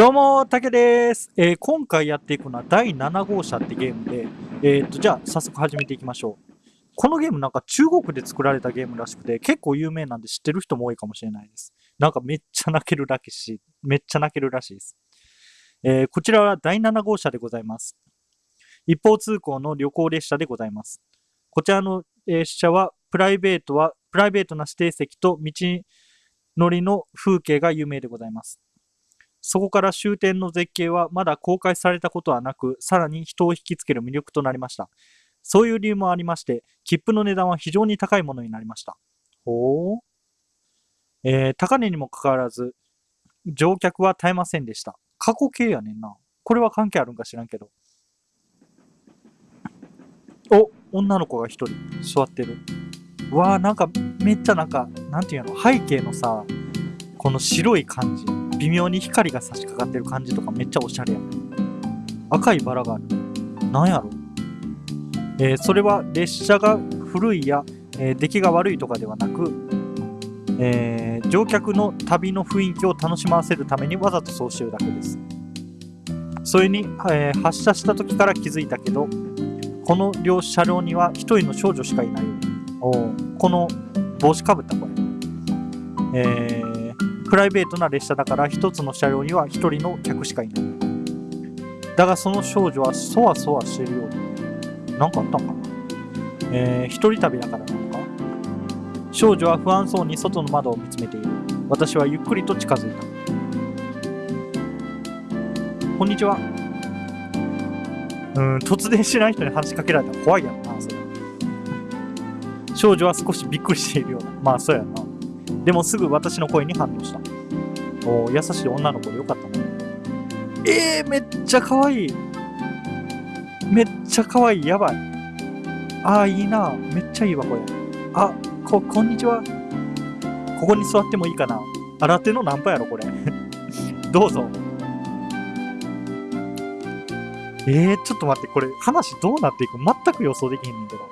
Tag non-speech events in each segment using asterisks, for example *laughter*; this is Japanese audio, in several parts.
どうも、たけです、えー今回やっていくのは第7号車ってゲームで、えーっと、じゃあ早速始めていきましょう。このゲームなんか中国で作られたゲームらしくて、結構有名なんで知ってる人も多いかもしれないです。なんかめっちゃ泣けるらしい、めっちゃ泣けるらしいです。えーこちらは第7号車でございます。一方通行の旅行列車でございます。こちらの、列車は、プライベートは、プライベートな指定席と道のりの風景が有名でございます。そこから終点の絶景はまだ公開されたことはなく、さらに人を引きつける魅力となりました。そういう理由もありまして、切符の値段は非常に高いものになりました。ほう。えー高値にもかかわらず、乗客は絶えませんでした。過去形やねんな。これは関係あるんか知らんけど。お、女の子が一人座ってる。うわーなんかめっちゃなんか、なんていうの、背景のさ、この白い感じ。微妙に光が差し掛かってる感じとかめっちゃおしゃれやね赤いバラがある。なんやろ？えーそれは列車が古いや、えー出来が悪いとかではなく、えー乗客の旅の雰囲気を楽しませるためにわざとそうしてるだけです。それに、え発車した時から気づいたけど、この両車両には一人の少女しかいないよ。おこの帽子かぶったこれ。えープライベートな列車だから一つの車両には一人の客しかいない。だがその少女はそわそわしているようで、なんかあったんかな？えー、一人旅だからなのか？少女は不安そうに外の窓を見つめている。私はゆっくりと近づいた。こんにちは。うん、突然しない人に話しかけられたら怖いやろな、それ。少女は少しびっくりしているようだ。まあ、そうやな。でもすぐ私の声に反応した。お優しい女の子でよかったね。えー、めっちゃ可愛い。めっちゃ可愛い。やばい。あー、いいな。めっちゃいいわ、これ。あ、こ、こんにちは。ここに座ってもいいかな。新手のナンパやろ、これ。*laughs* どうぞ。えー、ちょっと待って、これ、話どうなっていく？全く予想できへんねんけど。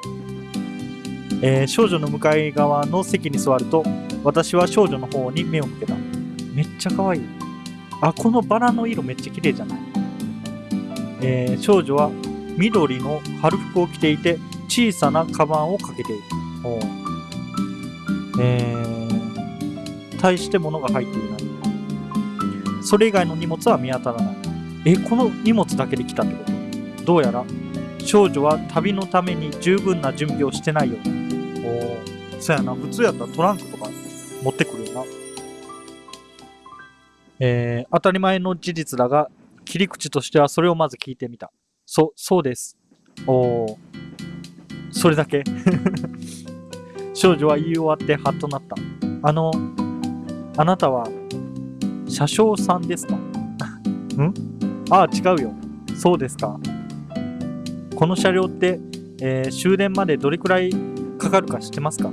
えー少女の向かい側の席に座ると、私は少女の方に目を向けた。めっちゃ可愛い。あ、このバラの色めっちゃ綺麗じゃないえー少女は緑の春服を着ていて、小さなカバンをかけている。おえー、大して物が入っていない。それ以外の荷物は見当たらない。え、この荷物だけで来たってこと？どうやら、少女は旅のために十分な準備をしてないようだ。おーそやな、普通やったらトランクとかえー、当たり前の事実だが、切り口としてはそれをまず聞いてみた。そ、そうです。おーそれだけ？*laughs* 少女は言い終わってハッとなった。あの、あなたは、車掌さんですか？*laughs* ん？ああ、違うよ。そうですか。この車両って、えー終電までどれくらいかかるか知ってますか？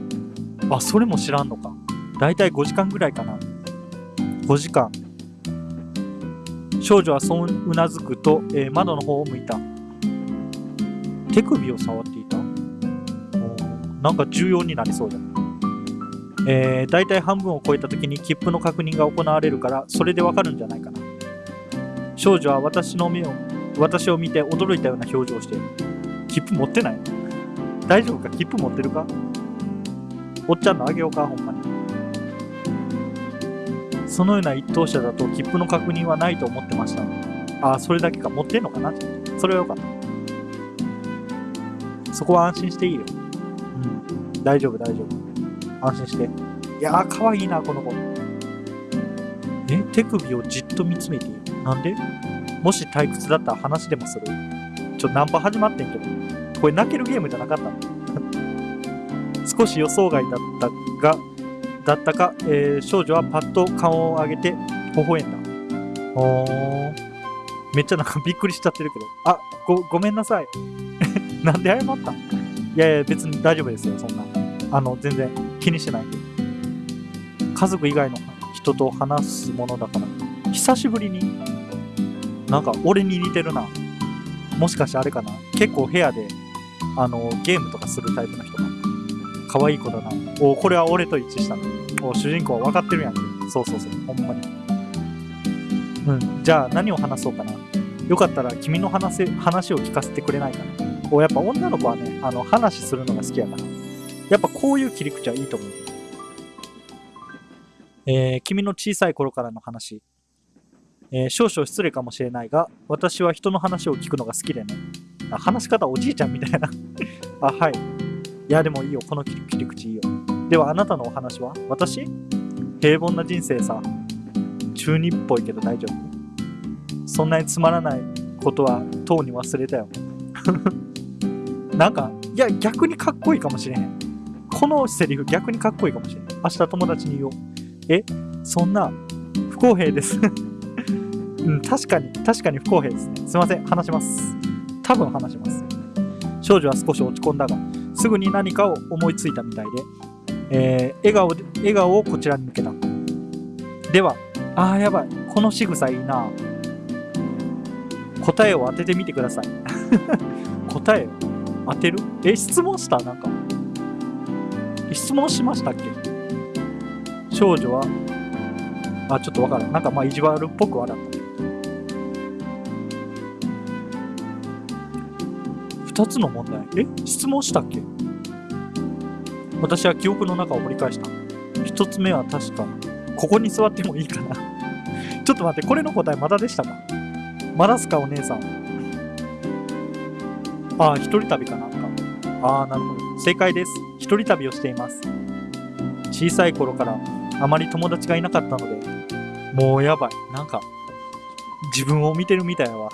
あ、それも知らんのか。だいたい5時間ぐらいかな。5時間。少女はそううなずくと、えー窓の方を向いた。手首を触っていたなんか重要になりそうだ。えー、だいたい半分を超えた時に切符の確認が行われるから、それでわかるんじゃないかな。少女は私の目を、私を見て驚いたような表情をしている。切符持ってない大丈夫か？切符持ってるか？おっちゃんのあげようかほんまに。そのような一等車だと切符の確認はないと思ってました。ああ、それだけか。持ってんのかな？それはよかった。そこは安心していいよ。うん。大丈夫、大丈夫。安心して。いやー、かわいいな、この子。え？手首をじっと見つめている。なんで？もし退屈だったら話でもする。ちょ、ナンパ始まってんけど。これ泣けるゲームじゃなかったの *laughs* 少し予想外だったが、だったか、えー少女はパッと顔を上げて微笑んだ。おー。めっちゃなんかびっくりしちゃってるけど。あ、ご、ごめんなさい。*laughs* なんで謝った？んいやいや、別に大丈夫ですよ、そんな。あの、全然気にしてない。家族以外の人と話すものだから。久しぶりに、なんか俺に似てるな。もしかしてあれかな？結構部屋で、あの、ゲームとかするタイプの人。可愛い子だな。おこれは俺と一致したな。お主人公は分かってるやん。そうそうそう。ほんまに。うん。じゃあ何を話そうかな。よかったら君の話せ話を聞かせてくれないかな。こうやっぱ女の子はね、あの話するのが好きやから。やっぱこういう切り口はいいと思う。えー君の小さい頃からの話。えー少々失礼かもしれないが、私は人の話を聞くのが好きでね。あ話し方おじいちゃんみたいな。*laughs* あ、はい。いや、でもいいよ。この切り口いいよ。では、あなたのお話は？私？平凡な人生さ。中二っぽいけど大丈夫？そんなにつまらないことはとうに忘れたよ。*laughs* なんか、いや、逆にかっこいいかもしれへん。このセリフ逆にかっこいいかもしれん。明日友達に言おう。え？そんな、不公平です。*laughs* うん、確かに、確かに不公平ですね。すいません、話します。多分話します。少女は少し落ち込んだが、すぐに何かを思いついたみたいで、えー笑顔、笑顔をこちらに向けた。では、あーやばい、この仕草いいな。答えを当ててみてください。*laughs* 答えを当てる？え、質問した？なんか。質問しましたっけ？少女は、あ、ちょっとわからん。なんかまあ意地悪っぽく笑った。二つの問題。え？質問したっけ？私は記憶の中を盛り返した。一つ目は確か、ここに座ってもいいかな。ちょっと待って、これの答えまだでしたか？まだすか、お姉さん。ああ、一人旅かなんか。ああ、なるほど。正解です。一人旅をしています。小さい頃からあまり友達がいなかったので、もうやばい。なんか、自分を見てるみたいやわ。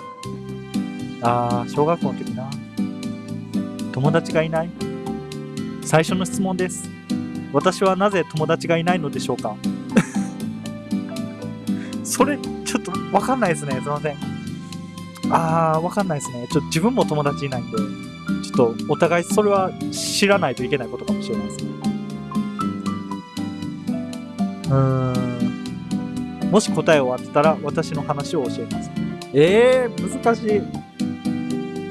ああ、小学校の時な。友達がいない最初の質問です。私はなぜ友達がいないのでしょうか？*laughs* それ、ちょっとわかんないですね。すいません。あー、わかんないですね。ちょっと自分も友達いないんで、ちょっとお互いそれは知らないといけないことかもしれないですね。うーん。もし答えを当てたら私の話を教えます。えー、難しい。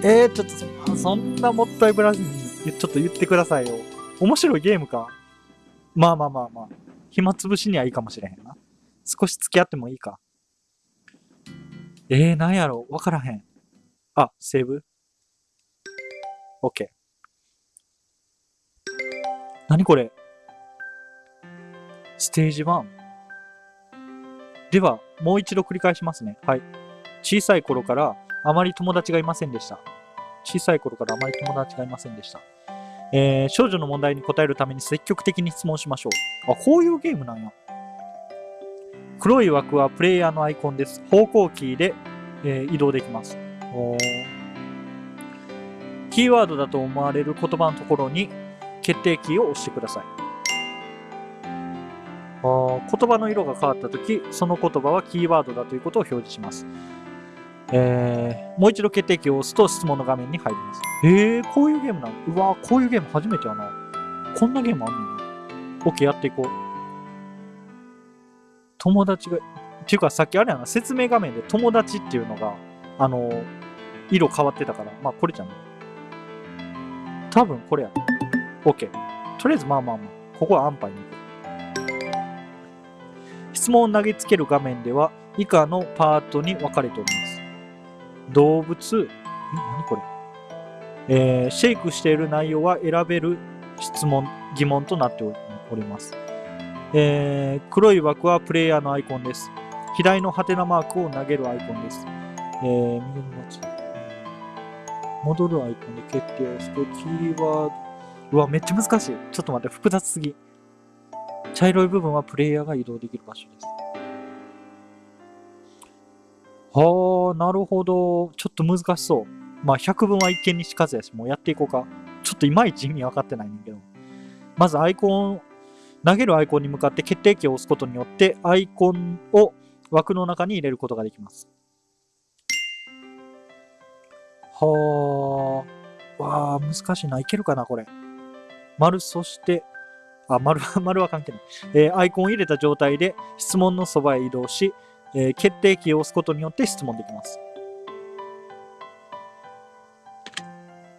えー、ちょっとそそんなもったいぶらずに、ちょっと言ってくださいよ。面白いゲームか。まあまあまあまあ。暇つぶしにはいいかもしれへんな。少し付き合ってもいいか。えー、なんやろわからへん。あ、セーブ ?OK。何これ？ステージ 1? では、もう一度繰り返しますね。はい。小さい頃からあまり友達がいませんでした。小さい頃からあまり友達がいませんでした。えー少女の問題に答えるために積極的に質問しましょう。あ、こういうゲームなんや。黒い枠はプレイヤーのアイコンです。方向キーで、えー移動できます。キーワードだと思われる言葉のところに決定キーを押してください。あ言葉の色が変わったとき、その言葉はキーワードだということを表示します。えーもう一度決定キーを押すと質問の画面に入ります。えー、こういうゲームなのうわこういうゲーム初めてやな。こんなゲームあんねんな。OK、やっていこう。友達が、っていうかさっきあれやな、説明画面で友達っていうのが、あの色変わってたから、まあこれじゃない。多分これや。OK。とりあえずまあまあまあ、ここは安牌に行く。質問を投げつける画面では、以下のパートに分かれております。動物、え、何これ？えーシェイクしている内容は選べる質問、疑問となっております。えー黒い枠はプレイヤーのアイコンです。左のハテナマークを投げるアイコンです。えー右のやつ戻るアイコンで決定を押すと、キーワード、うわ、めっちゃ難しい。ちょっと待って、複雑すぎ。茶色い部分はプレイヤーが移動できる場所です。はあ、なるほど。ちょっと難しそう。まあ、百聞は一見にしかずやし、もうやっていこうか。ちょっといまいち意味分かってないんだけど。まずアイコン、投げるアイコンに向かって決定キーを押すことによって、アイコンを枠の中に入れることができます。はあ。わあ、難しいな。いけるかな、これ。丸、そして、あ、丸は、*laughs* 丸は関係ない。えーアイコンを入れた状態で質問のそばへ移動し、えー決定キーを押すことによって質問できます。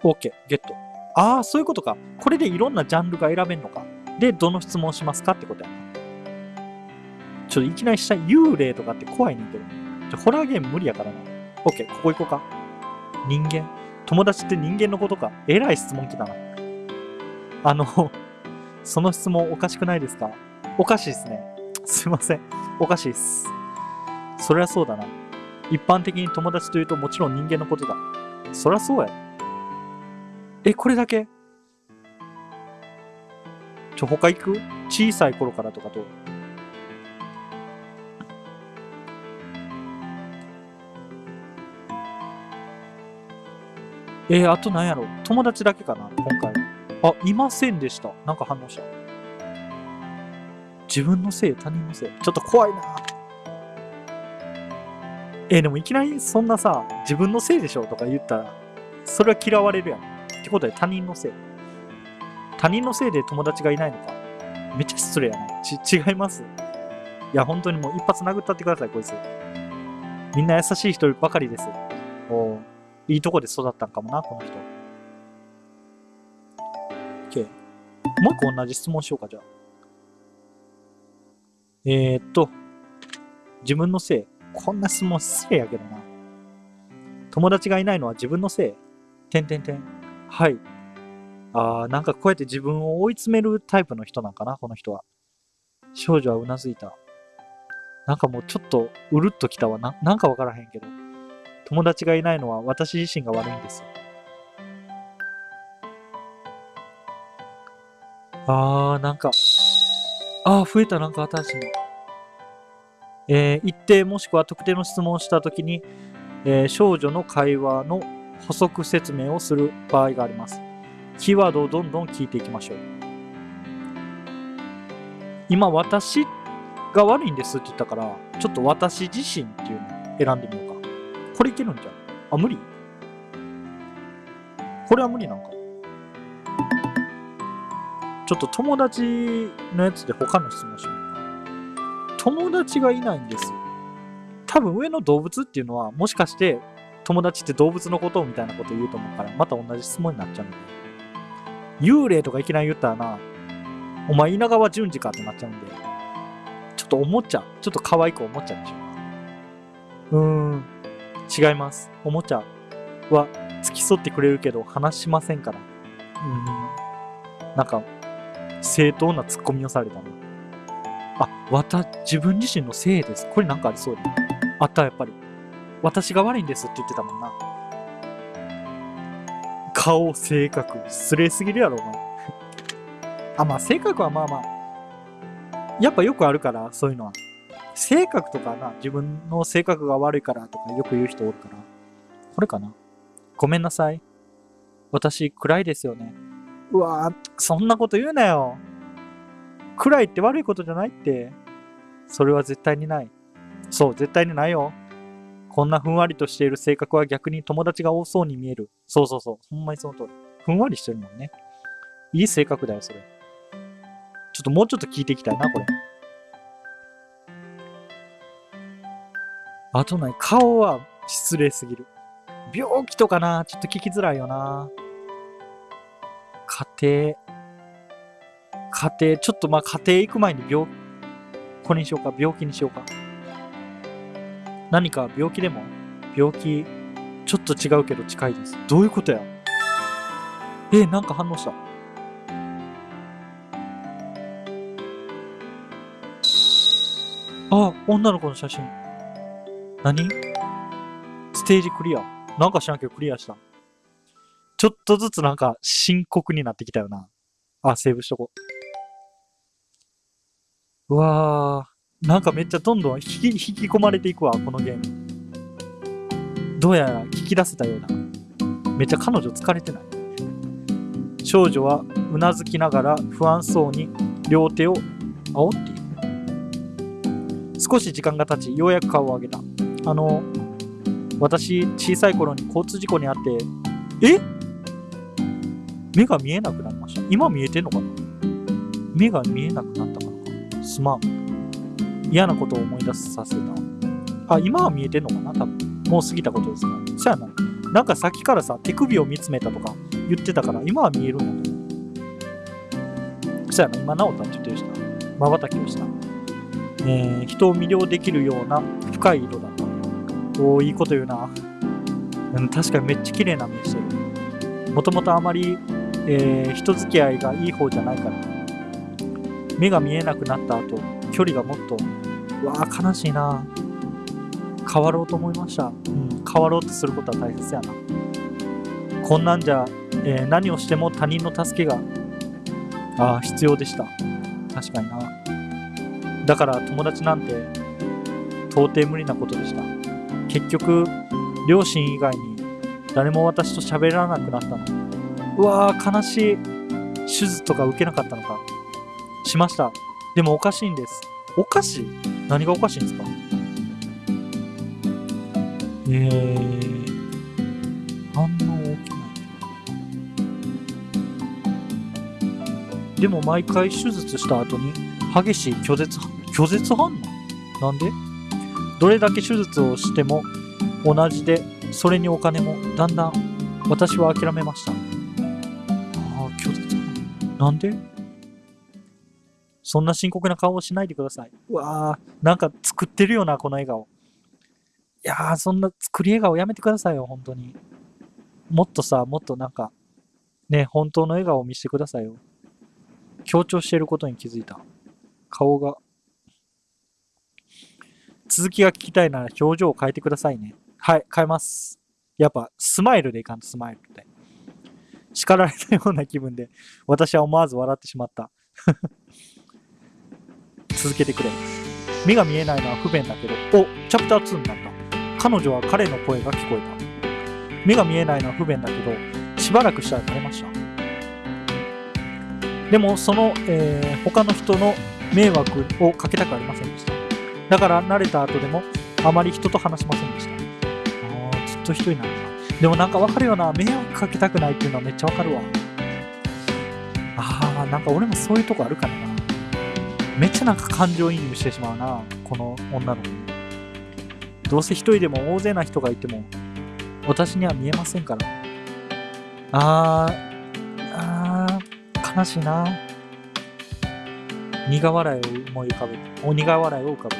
OK、ゲット。ああ、そういうことか。これでいろんなジャンルが選べるのか。で、どの質問しますかってことやな。ちょっといきなりした幽霊とかって怖いねんけど。じゃホラーゲーム無理やからな。オッケー、ここ行こうか。人間。友達って人間のことか。えらい質問来たな。あの、その質問おかしくないですか？おかしいですね。すいません。おかしいっす。そりゃそうだな。一般的に友達というともちろん人間のことだ。そりゃそうや。え、これだけ？ちょ、他行く？小さい頃からとかと。えー、あと何やろ？友達だけかな今回。あ、いませんでした。なんか反応した。自分のせい、他人のせい。ちょっと怖いなえー、でもいきなりそんなさ、自分のせいでしょとか言ったら、それは嫌われるやん。ってことで他人のせい。他人のせいで友達がいないのか。めっちゃ失礼やな。ち、違います。いや、本当にもう一発殴ったってください、こいつ。みんな優しい人ばかりです。おいいとこで育ったんかもな、この人。OK。もう一個同じ質問しようか、じゃあ。えー、っと、自分のせい。こんな質問失礼やけどな。友達がいないのは自分のせい？てんてんてん。はい。あー、なんかこうやって自分を追い詰めるタイプの人なんかな、この人は。少女はうなずいた。なんかもうちょっとうるっときたわな。なんかわからへんけど。友達がいないのは私自身が悪いんです。あー、なんか、あー、増えた、なんか新しいの。えー、一定もしくは特定の質問をしたときに、えー、少女の会話の補足説明をする場合があります。キーワードをどんどん聞いていきましょう。今、私が悪いんですって言ったから、ちょっと私自身っていうのを選んでみようか。これいけるんじゃん。あ、無理？これは無理なんか。ちょっと友達のやつで他の質問しよう。友達がいないんです。多分上の動物っていうのは、もしかして友達って動物のことみたいなこと言うと思うから、また同じ質問になっちゃうんで。幽霊とかいきなり言ったらな、お前稲川淳二かってなっちゃうんで、ちょっとおもちゃ、ちょっと可愛くおもちゃにしようか。うーん、違います。おもちゃは付き添ってくれるけど話しませんから。うん、なんか、正当なツッコミをされたな。あ、わた、自分自身のせいです。これなんかありそうだ。あった、やっぱり。私が悪いんですって言ってたもんな。顔、性格、失礼すぎるやろ、お前。*laughs* あ、まあ、性格はまあまあ。やっぱよくあるから、そういうのは。性格とかな、自分の性格が悪いからとかよく言う人おるから。これかな。ごめんなさい。私、暗いですよね。うわぁ、そんなこと言うなよ。暗いって悪いことじゃないって。それは絶対にない。そう、絶対にないよ。こんなふんわりとしている性格は逆に友達が多そうに見える。そうそうそう。ほんまにその通り。ふんわりしてるもんね。いい性格だよ、それ。ちょっともうちょっと聞いていきたいな、これ。あとない。顔は失礼すぎる。病気とかなちょっと聞きづらいよな。家庭。家庭、ちょっとまあ家庭行く前に病、これにしようか、病気にしようか。何か病気でも病気、ちょっと違うけど近いです。どういうことや？え、なんか反応した？あ、女の子の写真。何？ステージクリア？なんか知らんけどクリアした。ちょっとずつなんか深刻になってきたよな。あ、セーブしとこう。うわー、なんかめっちゃどんどん引き引き込まれていくわ、このゲーム。どうやら聞き出せたようだ。めっちゃ彼女疲れてない少女はうなずきながら不安そうに両手を煽っている。少し時間が経ち、ようやく顔を上げた。あの、私、小さい頃に交通事故にあって、え？目が見えなくなりました。今見えてんのかな？目が見えなくなったかすまん。嫌なことを思い出させた。あ、今は見えてんのかな？多分。もう過ぎたことですか？ら。そやな。なんかさっきからさ、手首を見つめたとか言ってたから、今は見えるんだと。そやな、今治ったって言ってるしな。瞬きをした。え、人を魅了できるような深い色だった。おおいいこと言うな。うん、確かにめっちゃ綺麗な目してる。もともとあまり、えー人付き合いがいい方じゃないから。目が見えなくなった後、距離がもっと、うわあ悲しいな。変わろうと思いました。うん、変わろうとすることは大切やな。こんなんじゃ、えー何をしても他人の助けが、ああ、必要でした。確かにな。だから友達なんて、到底無理なことでした。結局、両親以外に誰も私と喋らなくなったの。うわー、悲しい。手術とか受けなかったのか。しました。でもおかしいんです。おかしい？何がおかしいんですか？えー、反応起きない。でも毎回手術した後に激しい拒絶、拒絶反応？なんで？どれだけ手術をしても同じで、それにお金もだんだん私は諦めました。ああ、拒絶反応。なんで？そんな深刻な顔をしないでください。うわー、なんか作ってるよな、この笑顔。いやー、そんな作り笑顔やめてくださいよ、本当に。もっとさ、もっとなんか、ね、本当の笑顔を見せてくださいよ。強調していることに気づいた。顔が。続きが聞きたいなら表情を変えてくださいね。はい、変えます。やっぱ、スマイルでいかんと、スマイルって。叱られたような気分で、私は思わず笑ってしまった。続けてくれ。目が見えないのは不便だけど、お、チャプター2になった。彼女は彼の声が聞こえた。目が見えないのは不便だけど、しばらくしたら慣れました。でも、その、えー他の人の迷惑をかけたくありませんでした。だから、慣れた後でも、あまり人と話しませんでした。あーずっと一人なんだ。でもなんかわかるよな。迷惑かけたくないっていうのはめっちゃわかるわ。あー、なんか俺もそういうとこあるからな。めっちゃなんか感情移入してしまうな。この女の子に。どうせ一人でも大勢な人がいても、私には見えませんから。あー、あー、悲しいな。苦笑いを思い浮かべた。お苦笑いを浮かべ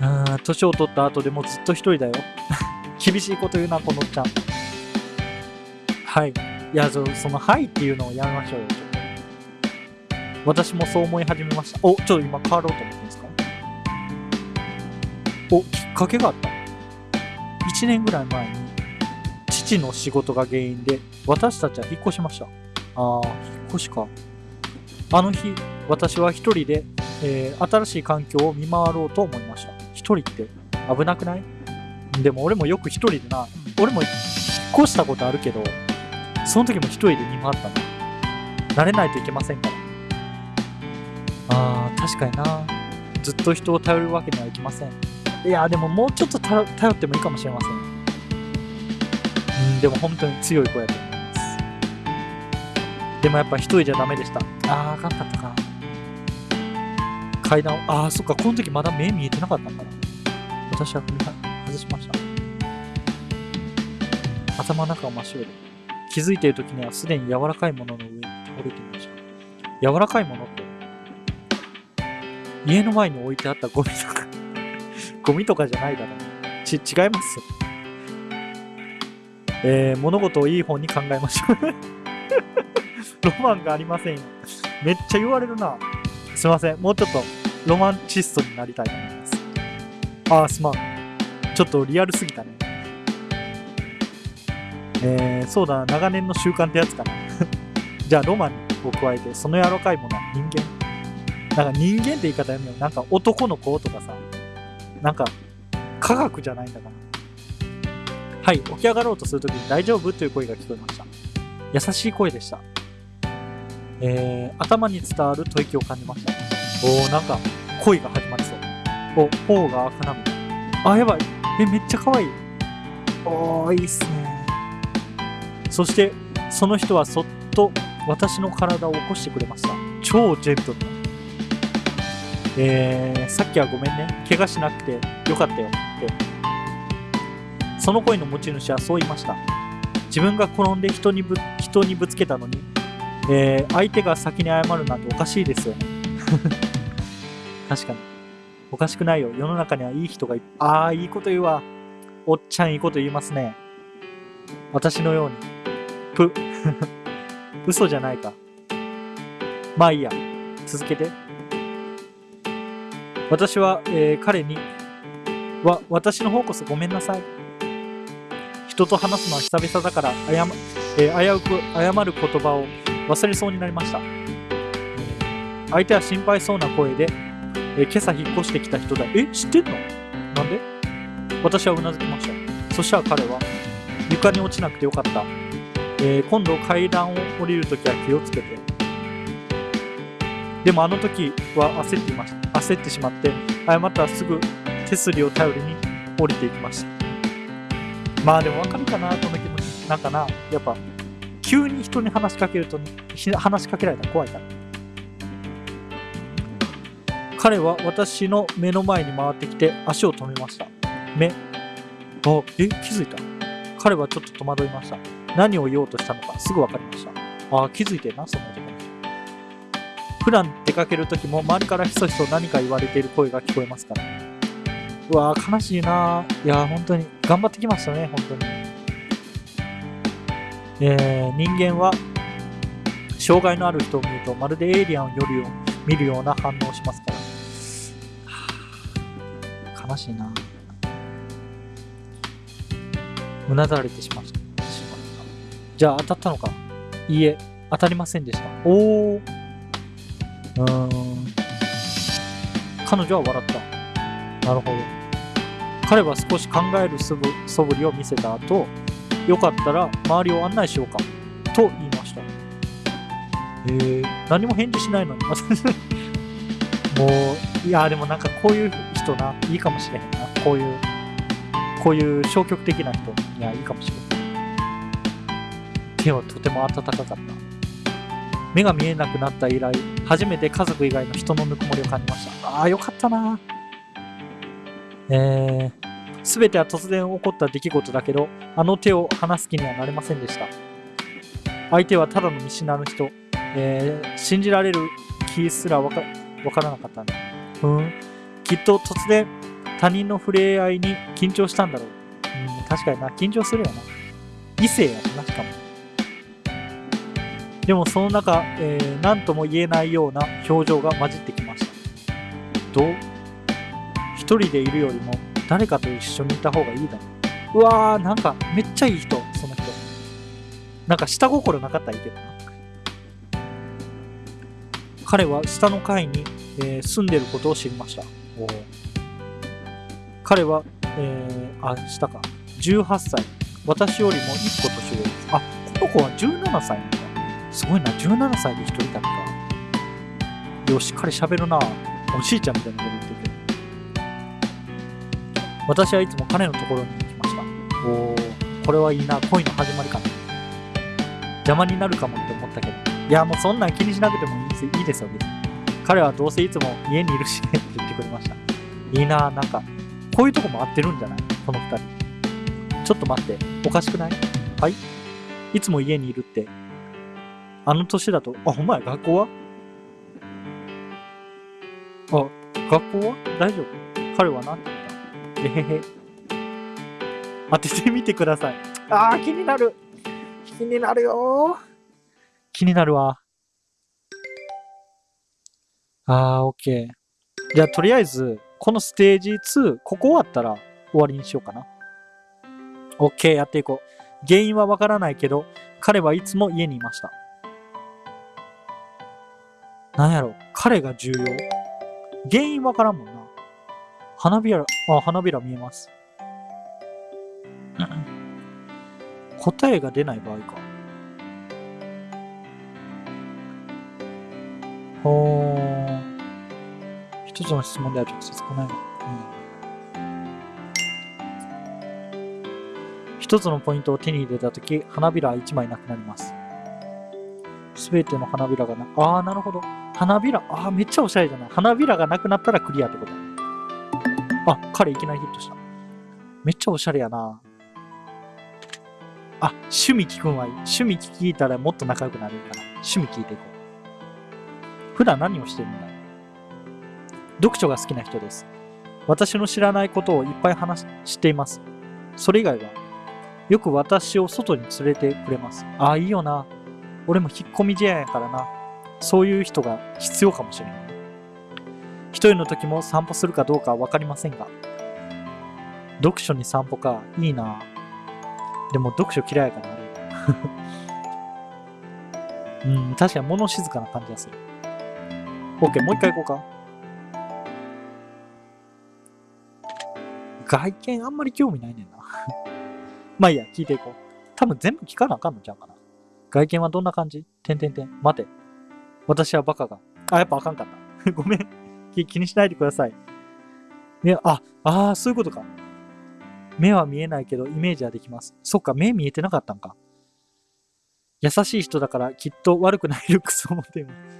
た。あー、年を取った後でもずっと一人だよ。*laughs* 厳しいこと言うな、このちゃん。はい。いや、その、はいっていうのをやめましょうよ、私もそう思い始めました。お、ちょっと今変わろうと思ってんですか？お、きっかけがあった。1年ぐらい前に、父の仕事が原因で、私たちは引っ越しました。あー、引っ越しか。あの日、私は一人で、えー新しい環境を見回ろうと思いました。一人って危なくない？でも俺もよく一人でな、俺も引っ越したことあるけど、その時も一人で見回ったな。慣れないといけませんから。あー、確かにな。ずっと人を頼るわけにはいきません。いや、でももうちょっと頼ってもいいかもしれません。うん、でも本当に強い子やと思います。でもやっぱ一人じゃダメでした。あー、あかんかったか。階段を、あー、そっか、この時まだ目見えてなかったんかな。私は踏み外しました。頭の中は真っ白で。気づいている時にはすでに柔らかいものの上に倒れていました。柔らかいものって、家の前に置いてあったゴミとか、*laughs* ゴミとかじゃないだろう。ち、違いますよ。えー、物事をいい方に考えましょう。*laughs* ロマンがありませんよ。めっちゃ言われるな。すいません。もうちょっとロマンチストになりたいと思います。あー、すまん。ちょっとリアルすぎたね。えー、そうだな。長年の習慣ってやつかな。*laughs* じゃあ、ロマンを加えて、その柔らかいものは人間。なんか人間って言い方やめよう。なんか男の子とかさ、なんか科学じゃないんだから。はい、起き上がろうとするときに大丈夫という声が聞こえました。優しい声でした。えー、頭に伝わる吐息を感じました。おー、なんか恋が始まりそう。お、頬が赤なむ。あ、やばい。え、めっちゃ可愛い。おー、いいっすね。そして、その人はそっと私の体を起こしてくれました。超ジェントルな。えー、さっきはごめんね。怪我しなくてよかったよって。その声の持ち主はそう言いました。自分が転んで人にぶ人にぶつけたのに、えー相手が先に謝るなんておかしいですよね。*laughs* 確かに。おかしくないよ。世の中にはいい人がいああ、いいこと言うわ。おっちゃんいいこと言いますね。私のように。ぷ。*laughs* 嘘じゃないか。まあいいや。続けて。私は、えー彼に、わ、私の方こそごめんなさい。人と話すのは久々だから、謝、えー危うく謝る言葉を忘れそうになりました。相手は心配そうな声で、えー今朝引っ越してきた人だ。え、知ってんの？なんで？私はうなずきました。そしたら彼は、床に落ちなくてよかった。えー今度階段を降りるときは気をつけて。でもあの時は焦っていました。焦ってしまって、謝ったらすぐ手すりを頼りに降りていきました。まあでもわかるかな、この気持ち。なんかな、やっぱ、急に人に話しかけると、話しかけられたら怖いから。彼は私の目の前に回ってきて足を止めました。目。あ、え、気づいた彼はちょっと戸惑いました。何を言おうとしたのかすぐ分かりました。あ、気づいてな、その男の人。普段出かけるときも周りからひそひそ何か言われている声が聞こえますから。うわー悲しいないやー本当に頑張ってきましたね、本当に。えー、人間は障害のある人を見るとまるでエイリアンをよるよ見るような反応をしますから。はあ悲しいなうなだれてしまった。しまったじゃあ当たったのか？いいえ、当たりませんでした。おー。うーん。彼女は笑った。なるほど。彼は少し考える素振素振りを見せた後、よかったら周りを案内しようか、と言いました。えー、何も返事しないのに。*laughs* もう、いや、でもなんかこういう人な、いいかもしれへんな。こういう、こういう消極的な人。いや、いいかもしれん。手はとても暖かかった。目が見えなくなった以来、初めて家族以外の人のぬくもりを感じました。ああ、よかったな。えー、すべては突然起こった出来事だけど、あの手を離す気にはなれませんでした。相手はただの見知らぬ人、えー、信じられる気すらわかからなかったんだ。ふん。きっと突然、他人の触れ合いに緊張したんだろう。うん、確かにな、緊張するよな。異性やな、しかも。でもその中、えー、何とも言えないような表情が混じってきました。どう？一人でいるよりも誰かと一緒にいた方がいいだろう。うわー、なんかめっちゃいい人、その人。なんか下心なかったらいいけどな。彼は下の階に、えー住んでることを知りました。お彼は、えー、あ、下か。18歳。私よりも1個年上です。あ、この子は17歳なんだ。すごいな、17歳で一人旅か。よし、彼喋るな。おじいちゃんみたいなこと言ってるけど。私はいつも彼のところに行きました。おー、これはいいな。恋の始まりかな。邪魔になるかもって思ったけど。いや、もうそんなん気にしなくてもいいですいいですよ、別に。彼はどうせいつも家にいるしねって言ってくれました。いいな、なんか、こういうとこも合ってるんじゃない？この二人。ちょっと待って、おかしくない？はい？いつも家にいるって。あの年だと、あ、ほんまや、学校は？あ、学校は？大丈夫彼は何て言った？えへへ。当ててみてください。あー、気になる。気になるよ。気になるわ。あー、オッケー。じゃあ、とりあえず、このステージ2、ここ終わったら終わりにしようかな。オッケー、やっていこう。原因はわからないけど、彼はいつも家にいました。なんやろ、彼が重要。原因わからんもんな。花びら、あ、花びら見えます。答えが出ない場合か。ほー。一つの質問では直接答えが。うん。一つのポイントを手に入れたとき、花びらは一枚なくなります。すべての花びらがな、ああ、なるほど。花びら、ああ、めっちゃおしゃれじゃない。花びらがなくなったらクリアってことあ、彼いきなりヒットした。めっちゃおしゃれやな。あ、趣味聞くんはいい。趣味聞いたらもっと仲良くなれるから。趣味聞いていこう。普段何をしてるんだ読書が好きな人です。私の知らないことをいっぱい話しています。それ以外は、よく私を外に連れてくれます。ああ、いいよな。俺も引っ込み思案やからな。そういう人が必要かもしれない。一人の時も散歩するかどうかわかりませんが。読書に散歩か。いいな。でも読書嫌いやからあれ。*laughs* うん、確かに物静かな感じがする。OK、もう一回行こうか。外見あんまり興味ないねんな。*laughs* まあいいや、聞いていこう。多分全部聞かなあかんのちゃうかな。外見はどんな感じ？てんてんてん。待て。私はバカが。あ、やっぱあかんかった。*laughs* ごめん気。気にしないでください。ね、あ、ああ、そういうことか。目は見えないけどイメージはできます。そっか、目見えてなかったんか。優しい人だからきっと悪くないルックスを持っています。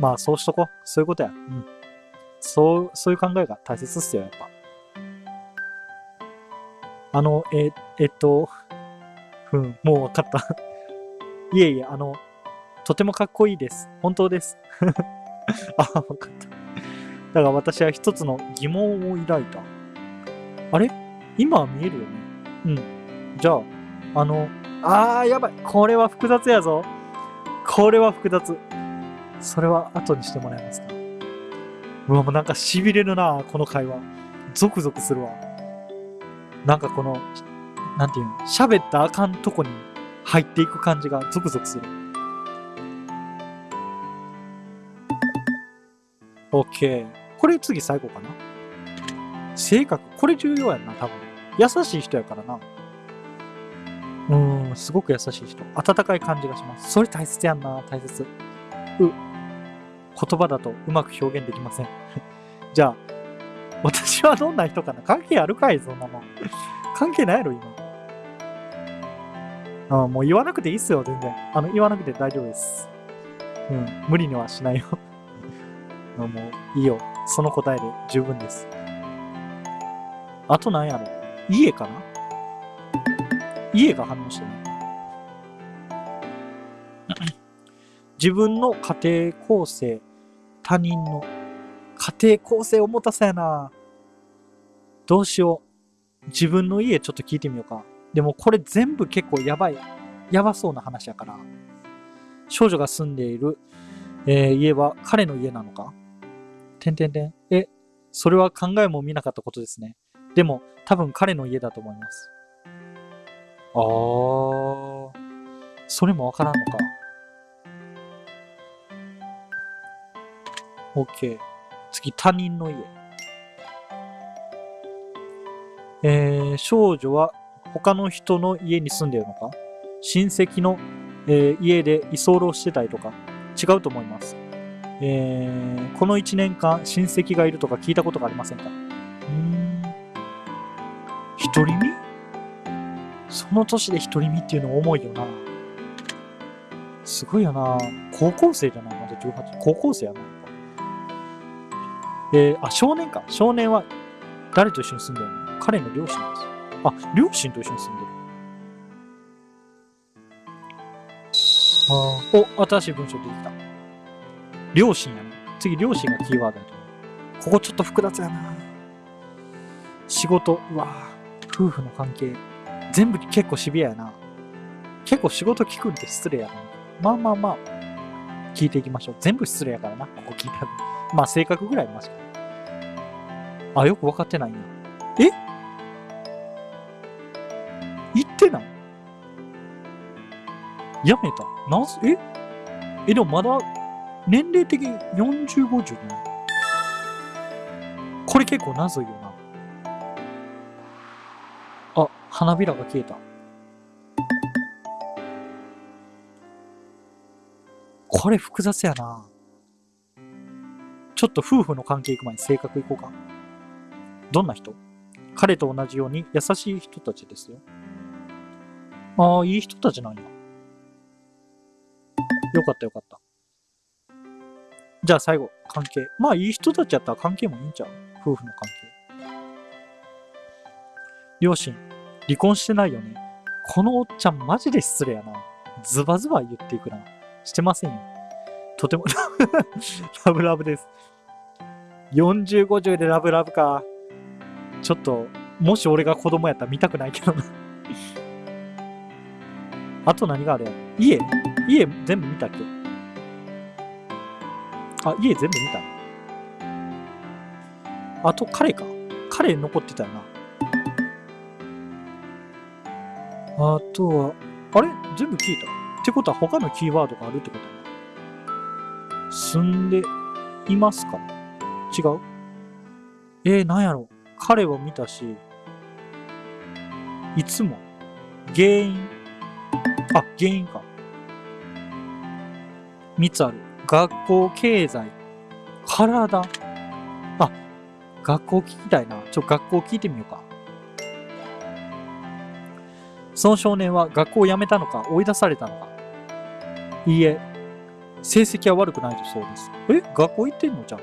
まあ、そうしとこう。そういうことや。うん。そう、そういう考えが大切っすよ、やっぱ。あの、え、えっと、うん、もうわかった。いえいえ、あの、とてもかっこいいです。本当です。*laughs* あ、わかった。だから私は一つの疑問を抱いた。あれ？今は見えるよね。うん。じゃあ、あの、あー、やばい。これは複雑やぞ。これは複雑。それは後にしてもらえますか？うわ、もうなんか痺れるな、この会話。ゾクゾクするわ。なんかこの、なんていうの、喋ったあかんとこに入っていく感じがゾクゾクする。OK。これ次最後かな。性格。これ重要やな、多分。優しい人やからな。うん、すごく優しい人。温かい感じがします。それ大切やんな、大切。う、言葉だとうまく表現できません。*laughs* じゃあ、私はどんな人かな関係あるかいそんなの。関係ないやろ、今。あもう言わなくていいっすよ、全然。あの、言わなくて大丈夫です。うん、無理にはしないよ。*laughs* もう、いいよ。その答えで十分です。あと何やろ家かな？家が反応してない。自分の家庭構成、他人の家庭構成重たさやな。どうしよう。自分の家ちょっと聞いてみようか。でもこれ全部結構やばい、やばそうな話やから。少女が住んでいる、えー家は彼の家なのか？てんてんてん。え、それは考えも見なかったことですね。でも多分彼の家だと思います。あー。それもわからんのか。OK。次、他人の家。えー、少女は他の人の家に住んでるのか？親戚の、えー家で居候してたりとか？違うと思います。えーこの1年間親戚がいるとか聞いたことがありませんか？うん。独り身？その年で独り身っていうの重いよな。すごいよな。高校生じゃない？まだ18。高校生やな。えーあ、少年か。少年は誰と一緒に住んでるの？彼の両親です。あ、両親と一緒に住んでる。あーお、新しい文章出てきた。両親やね。次、両親がキーワードだと思う。ここちょっと複雑やな。仕事、うわ夫婦の関係。全部結構シビアやな。結構仕事聞くんって失礼やな。まあまあまあ、聞いていきましょう。全部失礼やからな、ここ聞いたら。まあ、性格ぐらいマシか。あ、よく分かってないんや。え？やめた。なぜ、え？え、でもまだ、年齢的に40、50ね。これ結構謎いよな。あ、花びらが消えた。これ複雑やな。ちょっと夫婦の関係行く前に性格いこうか。どんな人？彼と同じように優しい人たちですよ。ああ、いい人たちなんや。*laughs* よかったよかった。じゃあ最後、関係。まあいい人たちやったら関係もいいんちゃう？夫婦の関係。両親、離婚してないよね。このおっちゃんマジで失礼やな。ズバズバ言っていくな。してませんよ。とても *laughs* ラブラブです。40、50でラブラブか。ちょっと、もし俺が子供やったら見たくないけどな。あと何があるや家家全部見たっけ？あ、家全部見た。あと彼か。彼残ってたよな。あとは、あれ？全部聞いたってことは他のキーワードがあるってこと？住んでいますか？違う？えー、なんやろ彼は見たし、いつも、原因、あ、原因か。三つある。学校経済、体。あ、学校聞きたいな。ちょ、学校聞いてみようか。その少年は学校を辞めたのか追い出されたのかいいえ、成績は悪くないとそうです。え学校行ってんのじゃん。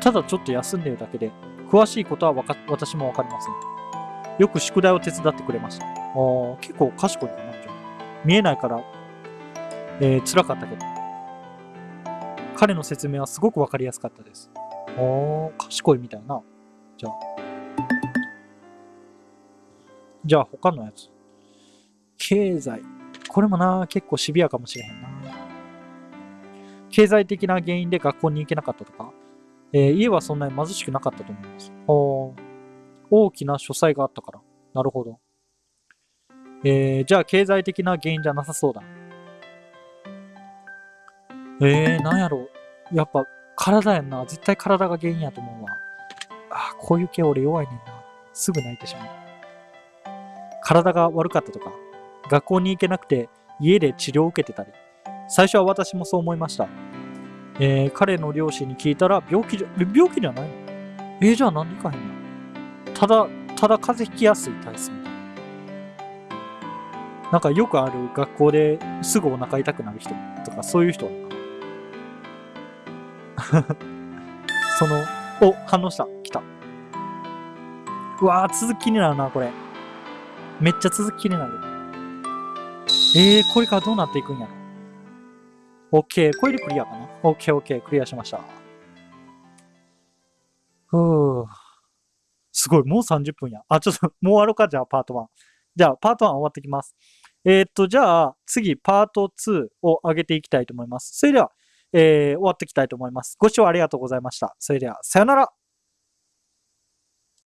ただちょっと休んでるだけで、詳しいことはわか私もわかりません。よく宿題を手伝ってくれました。ああ、結構賢いかな、見えないから、えー、辛かったけど。彼の説明はすごくわかりやすかったです。ああ、賢いみたいな。じゃあ。じゃあ他のやつ。経済。これもな、結構シビアかもしれへんな。経済的な原因で学校に行けなかったとか、えー、家はそんなに貧しくなかったと思います。大きな書斎があったから。なるほど。えー、じゃあ経済的な原因じゃなさそうだ。えー、なんやろやっぱ体やんな。絶対体が原因やと思うわ。あ、こういう系俺弱いねんな。すぐ泣いてしまう。体が悪かったとか、学校に行けなくて家で治療を受けてたり。最初は私もそう思いました。えー、彼の両親に聞いたら病気じゃ、病気じゃないの？えー、じゃあ何でかへんの？ただ、ただ風邪ひきやすい体質みたいな。んかよくある学校ですぐお腹痛くなる人とかそういう人 *laughs* その、お、反応した。来た。うわー、続きになるな、これ。めっちゃ続き気になる。えー、これからどうなっていくんやろ ?OK。これでクリアかな ?OK、OK。クリアしました。ふぅ。すごい。もう30分や。あ、ちょっと、もう終わろうか。じゃあ、パート1。じゃあ、パート1終わってきます。えー、っと、じゃあ、次、パート2を上げていきたいと思います。それでは、えー、終わっていきたいと思います。ご視聴ありがとうございました。それでは、さよなら。